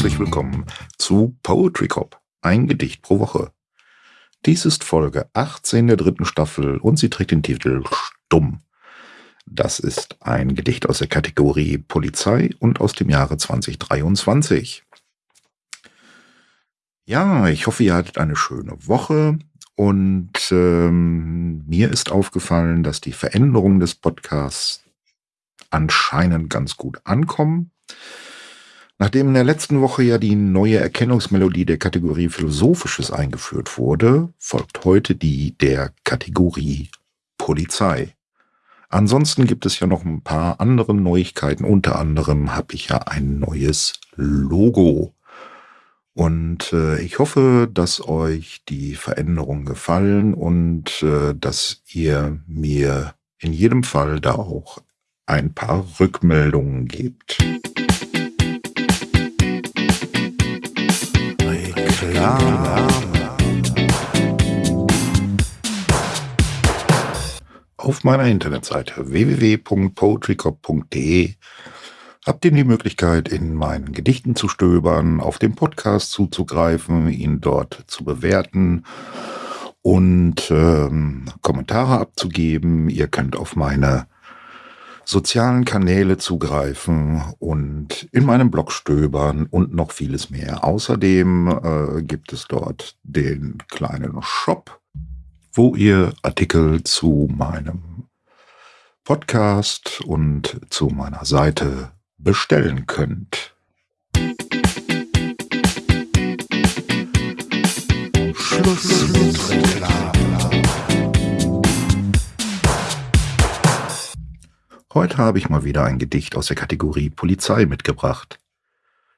Herzlich willkommen zu Poetry Cop, ein Gedicht pro Woche. Dies ist Folge 18 der dritten Staffel und sie trägt den Titel Stumm. Das ist ein Gedicht aus der Kategorie Polizei und aus dem Jahre 2023. Ja, ich hoffe, ihr hattet eine schöne Woche und ähm, mir ist aufgefallen, dass die Veränderungen des Podcasts anscheinend ganz gut ankommen. Nachdem in der letzten Woche ja die neue Erkennungsmelodie der Kategorie Philosophisches eingeführt wurde, folgt heute die der Kategorie Polizei. Ansonsten gibt es ja noch ein paar andere Neuigkeiten. Unter anderem habe ich ja ein neues Logo. Und äh, ich hoffe, dass euch die Veränderungen gefallen und äh, dass ihr mir in jedem Fall da auch ein paar Rückmeldungen gebt. Reklame. Auf meiner Internetseite www.poetrycop.de habt ihr die Möglichkeit, in meinen Gedichten zu stöbern, auf den Podcast zuzugreifen, ihn dort zu bewerten und ähm, Kommentare abzugeben. Ihr könnt auf meine sozialen Kanäle zugreifen und in meinem Blog stöbern und noch vieles mehr. Außerdem äh, gibt es dort den kleinen Shop, wo ihr Artikel zu meinem Podcast und zu meiner Seite bestellen könnt. Schluss mit Reklame. Heute habe ich mal wieder ein Gedicht aus der Kategorie Polizei mitgebracht.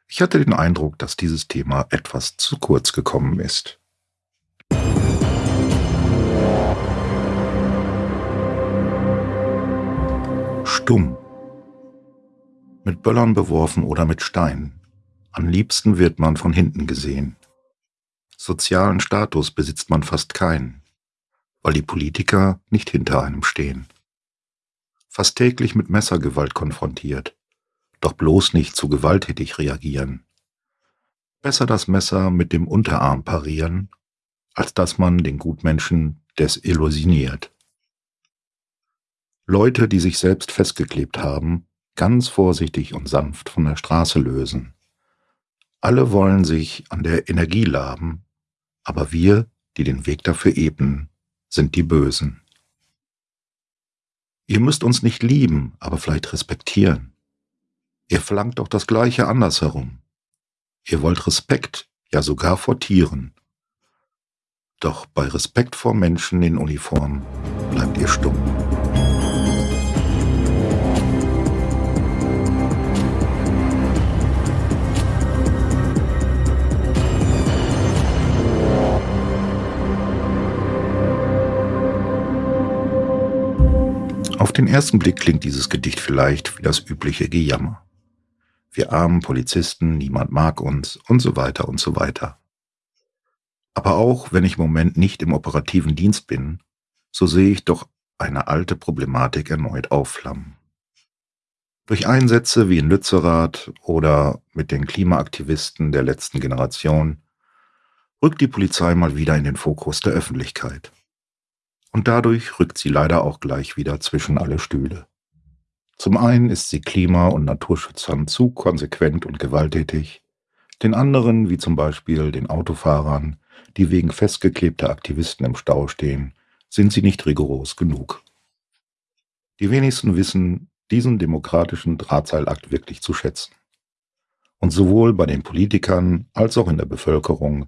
Ich hatte den Eindruck, dass dieses Thema etwas zu kurz gekommen ist. Stumm. Mit Böllern beworfen oder mit Steinen. Am liebsten wird man von hinten gesehen. Sozialen Status besitzt man fast keinen, weil die Politiker nicht hinter einem stehen fast täglich mit Messergewalt konfrontiert, doch bloß nicht zu gewalttätig reagieren. Besser das Messer mit dem Unterarm parieren, als dass man den Gutmenschen desillusioniert. Leute, die sich selbst festgeklebt haben, ganz vorsichtig und sanft von der Straße lösen. Alle wollen sich an der Energie laben, aber wir, die den Weg dafür ebnen, sind die Bösen. Ihr müsst uns nicht lieben, aber vielleicht respektieren. Ihr verlangt doch das Gleiche andersherum. Ihr wollt Respekt, ja sogar vor Tieren. Doch bei Respekt vor Menschen in Uniform bleibt ihr stumm. Auf den ersten Blick klingt dieses Gedicht vielleicht wie das übliche Gejammer. Wir armen Polizisten, niemand mag uns und so weiter und so weiter. Aber auch wenn ich im Moment nicht im operativen Dienst bin, so sehe ich doch eine alte Problematik erneut aufflammen. Durch Einsätze wie in Lützerath oder mit den Klimaaktivisten der letzten Generation rückt die Polizei mal wieder in den Fokus der Öffentlichkeit und dadurch rückt sie leider auch gleich wieder zwischen alle Stühle. Zum einen ist sie Klima- und Naturschützern zu konsequent und gewalttätig, den anderen, wie zum Beispiel den Autofahrern, die wegen festgeklebter Aktivisten im Stau stehen, sind sie nicht rigoros genug. Die wenigsten wissen diesen demokratischen Drahtseilakt wirklich zu schätzen. Und sowohl bei den Politikern als auch in der Bevölkerung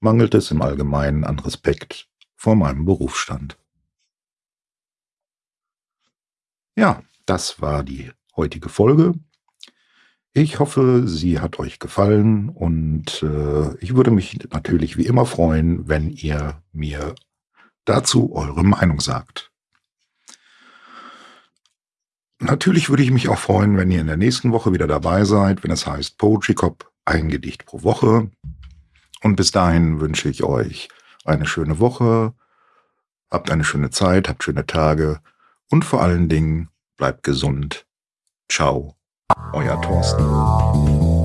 mangelt es im Allgemeinen an Respekt vor meinem Berufsstand. Ja, das war die heutige Folge. Ich hoffe, sie hat euch gefallen und äh, ich würde mich natürlich wie immer freuen, wenn ihr mir dazu eure Meinung sagt. Natürlich würde ich mich auch freuen, wenn ihr in der nächsten Woche wieder dabei seid, wenn es heißt Poetry Cop, ein Gedicht pro Woche. Und bis dahin wünsche ich euch eine schöne Woche, habt eine schöne Zeit, habt schöne Tage und vor allen Dingen bleibt gesund. Ciao, euer Thorsten.